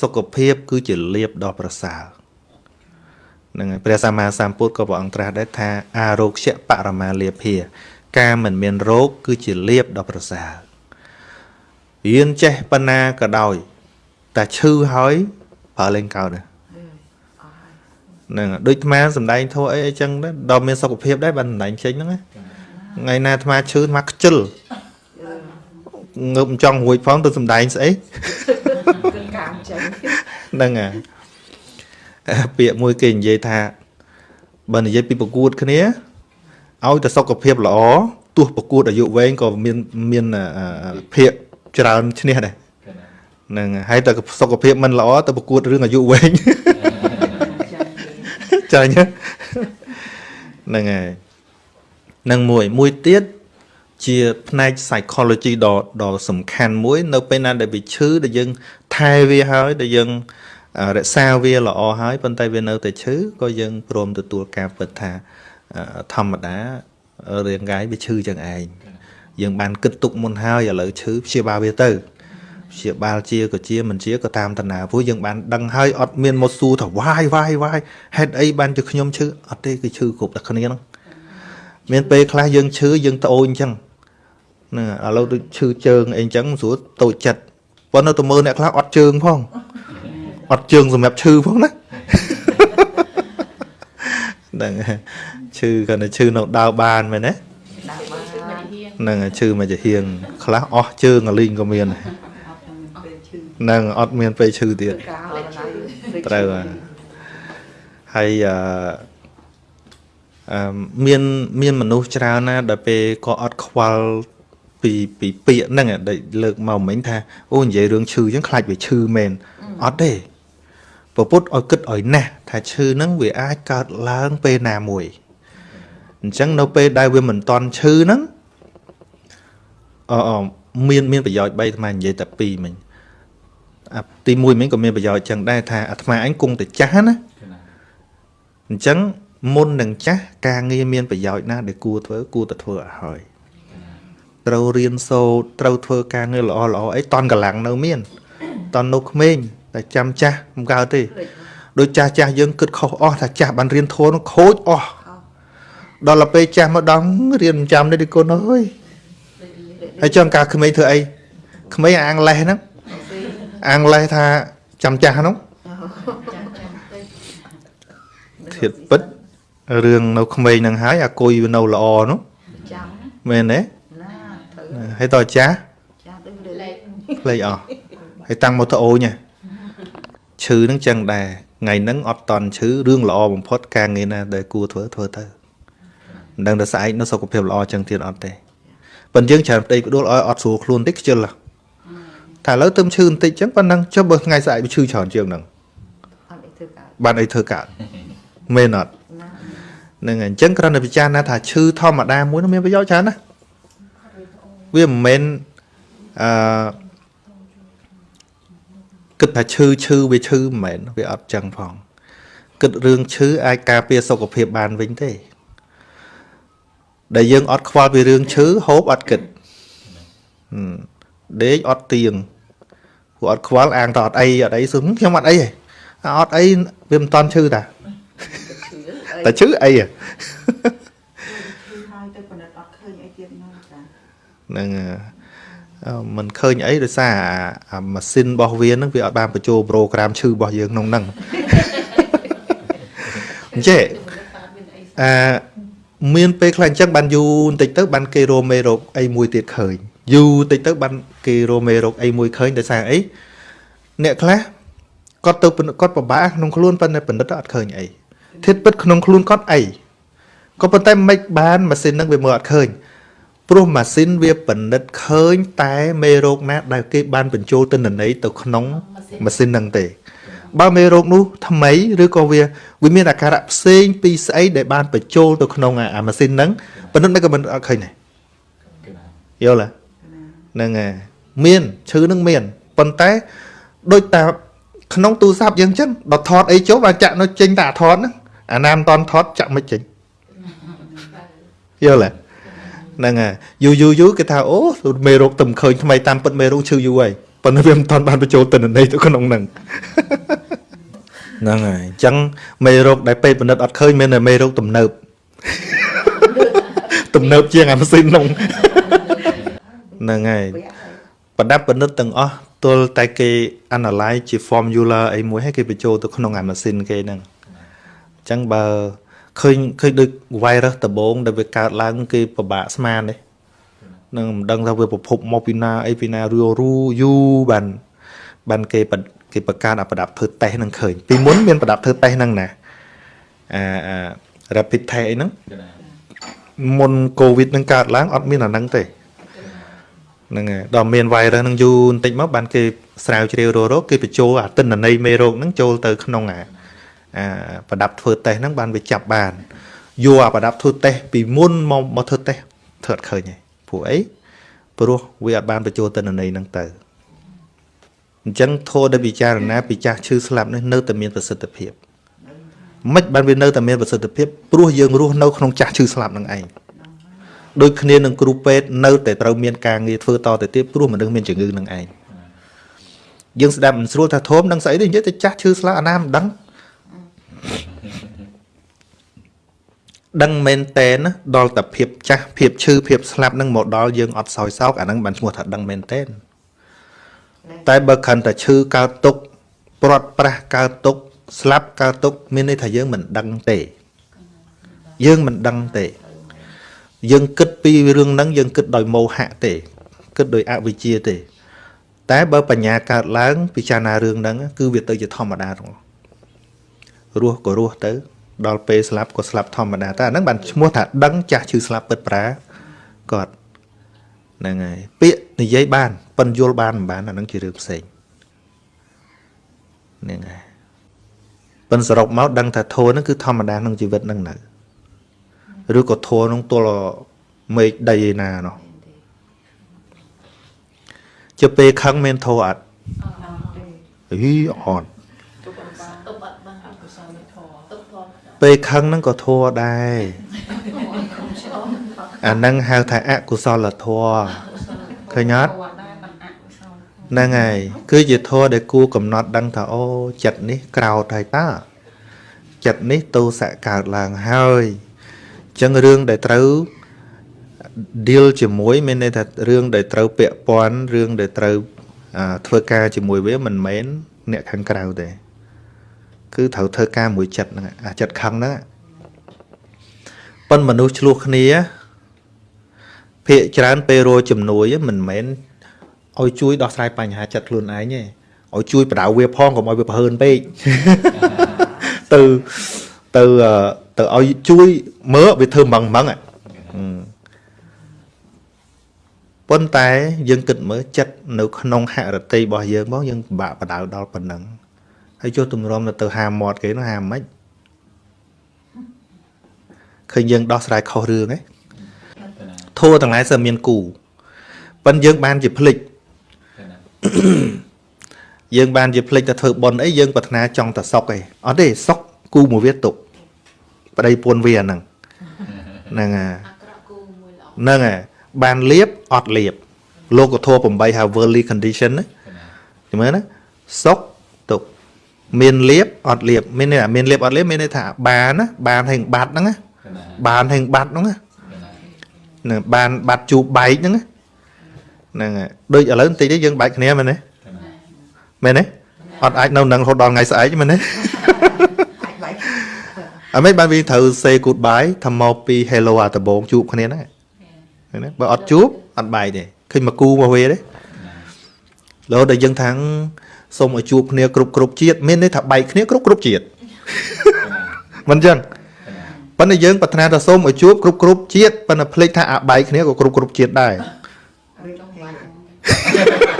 សុខភាព គឺជាលៀបដ៏ប្រសើរហ្នឹងហើយព្រះសម្មាសម្ពុទ្ធក៏ព្រះអង្គត្រាស់ដែរថាអារោគ្យបរមាលាភា ការមិនមានរោគគឺជាលៀបដ៏ប្រសើររៀនចេះបណ្ណាក៏ដោយតែឈឺហើយប្រើលេងកោតដែរហ្នឹងដូចអាត្មាសំដែងធោះអីអីចឹងដែរដល់មានសុខភាពដែរបានសំដែងចេញហ្នឹងណាថ្ងៃណាអាត្មាឈឺអាត្មាខ្ជិលងើបមិនចង់រួចផងទៅសំដែងស្អីគឺកាមចឹង ហ្នឹងហើយពាក្យមួយគេនិយាយថាបើនិយាយពីប្រកួតគ្នាឲ្យតែសុខភាពល្អទោះប្រកួតអាយុវែងក៏មានមានភាកច្រើនឈ្នះដែរហ្នឹងហើយតែសុខភាពមិនល្អទៅប្រកួតរឿងអាយុវែងចាញ់ហ្នឹងហើយនឹងមួយមួយទៀត ជាផ្នែក psychology ដ៏ដ៏សំខាន់មួយ នៅពេលណាដែលវាឈឺដែលយើងថែវាហើយដែលយើងរក្សាវាល្អហើយប៉ុន្តែវានៅតែឈឺក៏យើងព្រមទទួលការពិតថាធម្មតារាងកាយវាឈឺចឹងឯងយើងបានគិតទុកមុនហើយឥឡូវឈឺព្យាបាលវាទៅព្យាបាលជាក៏ជាមិនជាក៏តាមតាណាព្រោះយើងបានដឹងហើយអត់មានមកសួរថាវាយវាយវាយហេតុអីបានជាខ្ញុំឈឺអត់ទេគឺឈឺគ្រប់តែគ្នាហ្នឹងមានពេលខ្លះយើងឈឺយើងត្អូញអញ្ចឹង ហ្នឹងឥឡូវដូចឈឺជើងអីអញ្ចឹងស្រួលតូចចិត្តប៉ុន្តែទៅមើលអ្នកខ្លះអត់ជើងផងអត់ជើងសម្រាប់ឈឺផងណាហ្នឹងឈឺគាត់ទៅឈឺនៅដើរបានមែនទេហ្នឹងឈឺមកជាហៀងខ្លះអស់ជើងអលីងក៏មានហ្នឹងអត់មានពេលឈឺទៀតត្រូវហើយអឺអឺមានមានមនុស្សច្រើនណាដែលពេលក៏អត់ខ្វល់ ពីពីពាក្យហ្នឹងដែលលើកមកមិញថាអូនិយាយរឿងឈឺអញ្ចឹងខ្លាចវាឈឺមែនអត់ទេពពុទ្ធឲ្យគិតឲ្យណាស់ថាឈឺហ្នឹងវាអាចកើតឡើងពេលណាមួយអញ្ចឹងនៅពេលដែលវាមិនតន់ឈឺហ្នឹងអឺមានមានប្រយោជន៍3អាត្មានិយាយតែ2មិញអាទី1មិញក៏មានប្រយោជន៍ចឹងដែរថាអាត្មាអញគង់តែចាស់ណាអញ្ចឹងមុននឹងចាស់ការងារមានប្រយោជន៍ណាដែលគួរធ្វើគួរតែធ្វើឲ្យហើយ ត្រូវរៀនសូត្រត្រូវធ្វើការងារល្អល្អអីតន់កម្លាំងនៅមានតន់នៅក្មេងតែចាំចាស់មិនកើតទេដូចចាស់ចាស់យើងគិតខុសអស់ថាចាស់បានរៀនធម៌នោះខូចអស់ដល់ទៅពេលចាស់មកដល់រៀនមិនចាំទេគុណអើយហើយចង់ការក្មេងធ្វើអីក្មេងអាំងលេះហ្នឹងអាំងលេះថាចាំចាស់ហ្នឹងធៀបពិតរឿងនៅក្មេងហ្នឹងហើយអាគុយនៅល្អនោះចាំមែនទេណាត្រូវ ហើយតចាស់ចាស់ដូចលេខលេខអស់ហើយតាំងមកទៅអូញឈឺហ្នឹងចឹងដែរថ្ងៃហ្នឹងអត់តន់ឈឺរឿងល្អបំផុតការងារណាដែលគួរធ្វើធ្វើទៅមិនដឹងថាស្អែកនៅសុខភាពល្អចឹងទៀតអត់ទេប៉ុន្តែយើងច្រើនផ្ទៃផ្ដួលឲ្យអត់ស្រួលខ្លួនតិចខ្ជិលថាឥឡូវទៅឈឺបន្តិចចឹងប៉ុណ្ណឹងចុះបើថ្ងៃស្អែកវាឈឺច្រើនជាងហ្នឹងបានអីធ្វើកើតមែនអត់ហ្នឹងហើយអញ្ចឹងគ្រាន់តែពិចារណាថាឈឺធម្មតាមួយនោះមានប្រយោជន៍ច្រើនណា វាមិនមែនអឺគិតថាឈឺឈឺវាឈឺមិនមែនវាអត់ចឹងផងគិតរឿងឈឺអាចការពារសុខភាពបានវិញទេ ដែលយើងអត់ខ្វល់ពីរឿងឈឺហូបអត់គិតដេកអត់ទៀងព្រោះអត់ខ្វល់អាងតអត់អីអត់អីសឹងខ្ញុំអត់អីទេអត់អីវាមិនតន់ឈឺតាតែឈឺអីហ្នឹងมันឃើញអីដោយសារអាម៉ាស៊ីនរបស់វាហ្នឹងវាអត់បានបញ្ចូលប្រូក្រាមឈឺរបស់យើងក្នុងហ្នឹងអញ្ចឹងអឺមានពេលខ្លះអញ្ចឹងបានយូរបន្តិចទៅបានគេរមេរោគអីមួយទៀតឃើញយូរតិចទៅបានគេរមេរោគអីមួយឃើញដោយសារអីអ្នកខ្លះគាត់ទៅគាត់ពិបាកក្នុងខ្លួនប៉ុន្តែបណ្ឌិតអត់ឃើញអីធៀបពិតក្នុងខ្លួនគាត់អីក៏ប៉ុន្តែមិនបានម៉ាស៊ីននឹងវាមើលអត់ឃើញ ព្រោះម៉ាស៊ីនវាពិនិត្យឃើញតែមេរោគណាដែលគេបានបញ្ចូលទិន្នន័យទៅក្នុងម៉ាស៊ីនហ្នឹងទេ បើមេរោគនោះថ្មីឬក៏វាវាមានអាការៈផ្សេងពីស្អីដែលបានបញ្ចូលទៅក្នុងអាម៉ាស៊ីនហ្នឹងប៉ុន្តែក៏មិនអត់ឃើញដែរយល់ទេហ្នឹងហើយមានឈឺនឹងមានប៉ុន្តែដូចតាក្នុងទូរស័ព្ទយើងចឹងដល់ថតអីចូលបានចាក់នៅចេញតែអាថតហ្នឹងអាណាមិនតន់ថតចាក់មិនចេញយល់ទេ ហ្នឹងហើយយូរយូរយូរគេថាអូមេរោគទៅឃើញថ្មីតាមពិតមេរោគឈឺយូរហើយប៉ុន្តែវាមិនតាន់បានបញ្ចូលទិន្នន័យទៅក្នុងហ្នឹងហ្នឹងហើយអញ្ចឹងមេរោគដែលពេទ្យបណ្ឌិតអត់ឃើញមានតែមេរោគទំនើបទំនើបជាងអាម៉ាស៊ីនហ្នឹងហ្នឹងហើយប្រដាប់បណ្ឌិតទាំងអស់ទល់តែគេ analyze ជា formula អីមួយហើយគេបញ្ចូលទៅក្នុងអាម៉ាស៊ីនគេហ្នឹងអញ្ចឹងបើ ឃើញឃើញដូច virus ដំបូងដែលវាកើតឡើង គេពិបាកស្មានទេនឹងមិនដឹងថាវាប្រភពមកពីណាអីពីណារឿរੂយូរបានបានគេបគេបង្កើតអាប្រដាប់ធ្វើតេស្តហ្នឹងឃើញពីមុនមានប្រដាប់ធ្វើតេស្តហ្នឹងណាអាអា rapid test អីហ្នឹងមុនកូវីដហ្នឹងកើតឡើងអត់មានអាហ្នឹងទេហ្នឹងហើយដល់មាន virus ហ្នឹងយូរបន្តិចមកបានគេស្រាវជ្រាវរករកគេបញ្ចូលអាទិន្នន័យមេរោគហ្នឹងចូលទៅក្នុងអាអា ប្រដាប់ធ្វើតេស្តហ្នឹងបានវាចាប់បានយកអាប្រដាប់ធ្វើតេស្តពីមុនមកមកធ្វើតេស្តធ្វើអត់ឃើញទេព្រោះអីព្រោះវាអត់បានបញ្ចូលទិន្នន័យហ្នឹងទៅអញ្ចឹងធម៌ដែលពិចារណាពីចាស់ឈឺស្លាប់នេះនៅតែមានប្រសិទ្ធភាពមិនបានវានៅតែមានប្រសិទ្ធភាពព្រោះយើងរស់នៅក្នុងចាស់ឈឺស្លាប់នឹងឯងដូចគ្នានឹងគ្រូពេទ្យនៅតែត្រូវមានការងារធ្វើតទៅទៀតព្រោះមនុស្សមានជំងឺនឹងឯងយើងស្ដាប់មិនស្រួលថាធំនឹងស្អីទេនិយាយតែចាស់ឈឺស្លាប់អាណាមិនដឹង ដឹងមែនតែនណាដល់តែភាពចាស់ភាពឈឺភាពស្លាប់នឹងមកដល់យើងអត់សោយសោកអាហ្នឹងបានឈ្មោះថាដឹងមែនតែនតែបើខណ្ឌតែឈឺកើតទុកព្រាត់ប្រាសកើតទុកស្លាប់កើតទុកមានន័យថាយើងមិនដឹងទេ យើងមិនដឹងទេ យើងគិតពីរឿងហ្នឹងយើងគិតដោយមោហៈទេ គិតដោយអវិជ្ជាទេ តែបើបញ្ញាកើតឡើងពិចារណារឿងហ្នឹងគឺវាទៅជាធម្មតាទាំងអស់រស់ក៏រស់ទៅ ដល់ពេលស្លាប់ក៏ស្លាប់ធម្មតាតែអាហ្នឹងបានឈ្មោះថាដឹងចាស់ឈឺស្លាប់ពិតប្រាគាត់ហ្នឹងហើយពាក្យនិយាយបានប៉ិនយល់បានមិនបានអាហ្នឹងជារឿងផ្សេងហ្នឹងហើយប៉ិនសរុបមកដឹងថាធម៌ហ្នឹងគឺធម្មតាក្នុងជីវិតហ្នឹងនៅឬក៏ធម៌ហ្នឹងទល់មេឃដីឯណានោះជាពេលខឹងមានធម៌អត់អីអត់ទុកអត់បានអកុសលធម៌ទុកធម៌ ពេលខឹងហ្នឹងក៏ធัวដែរអាហ្នឹងហៅថាអកុសលធម៌ឃើញអត់ធម៌ដែរបានអកុសលធម៌ហ្នឹងហើយគឺជាធម៌ដែលគួរកំណត់ដឹងថាអូចិត្តនេះក្រោតហើយតាចិត្តនេះទោសៈកើតឡើងហើយអញ្ចឹងរឿងដែលត្រូវ deal ជាមួយមានន័យថារឿងដែលត្រូវពាក់ព័ន្ធរឿងដែលត្រូវអាធ្វើការជាមួយវាមិនមែនអ្នកខាងក្រៅទេ គឺត្រូវធ្វើការមួយចិត្តហ្នឹងអាចិត្តខឹងហ្នឹងប៉ុនមនុស្សឆ្លោះគ្នាភាកច្រើនពេលរយជំនួយមិនមែនឲ្យជួយដោះស្រាយបញ្ហាចិត្តខ្លួនឯងទេឲ្យជួយបដៅវាផងកុំឲ្យវាប្រហើនពេកទៅទៅអឺទៅឲ្យជួយមើលវាធ្វើម៉ងម៉ងហ៎ប៉ុន្តែយើងគិតមើលចិត្តនៅក្នុងហរតិរបស់យើងមកយើងពិបាកបដៅដល់ប៉ុណ្ណឹង ហើយចុះទម្រាំទៅទៅហាមាត់គេនោះហាមិនឃើញយើងដោះស្រាយខុសរឿងហ៎ធัวទាំងឡាយសើមានគូប៉ិនយើងបានជាភ្លេចយើងបានជាភ្លេចតែធ្វើប៉ុនអីយើងប្រាថ្នាចង់តែសុកឯងអត់ទេសុកគូមួយវាទុកប្តីពួនវាហ្នឹងហ្នឹងហើយអាក្រក់គូមួយល្អហ្នឹងហើយបានលៀបអត់លៀបលោកធម៌8ហៅ worldly condition ណាចាំមើលណាសុកទុក មានលៀបអត់លៀបមានន័យថាមានលៀបអត់លៀបមានន័យថាបានណាបានហេងបាត់ហ្នឹងណាបានហេងបាត់ហ្នឹងណាហ្នឹងបានបាត់ជូបបែកហ្នឹងណាហ្នឹងហើយដូចឥឡូវបន្តិចទេយើងបែកគ្នាមែនទេមែនទេអត់អាចនៅនឹងរហូតដល់ថ្ងៃស្អែកមែនទេអាចបែកអត់មិនបានវាត្រូវ say goodbye ថាមកពី hello អាដំបងជួបគ្នាហ្នឹងឃើញទេបើអត់ជួបអត់បែកទេឃើញមកគូមកវាទេ លោដល់យើងថាងសូមឲ្យជួបគ្នាគ្រប់គ្រប់ជាតិមានន័យថាបែកគ្នាគ្រប់គ្រប់ជាតិមិនអញ្ចឹងប៉ុន្តែយើងប្រាថ្នាថាសូមឲ្យជួបគ្រប់គ្រប់ជាតិប៉ុន្តែភ្លេចថាអាបែកគ្នាក៏គ្រប់គ្រប់ជាតិដែរឬចង់ខ្លាច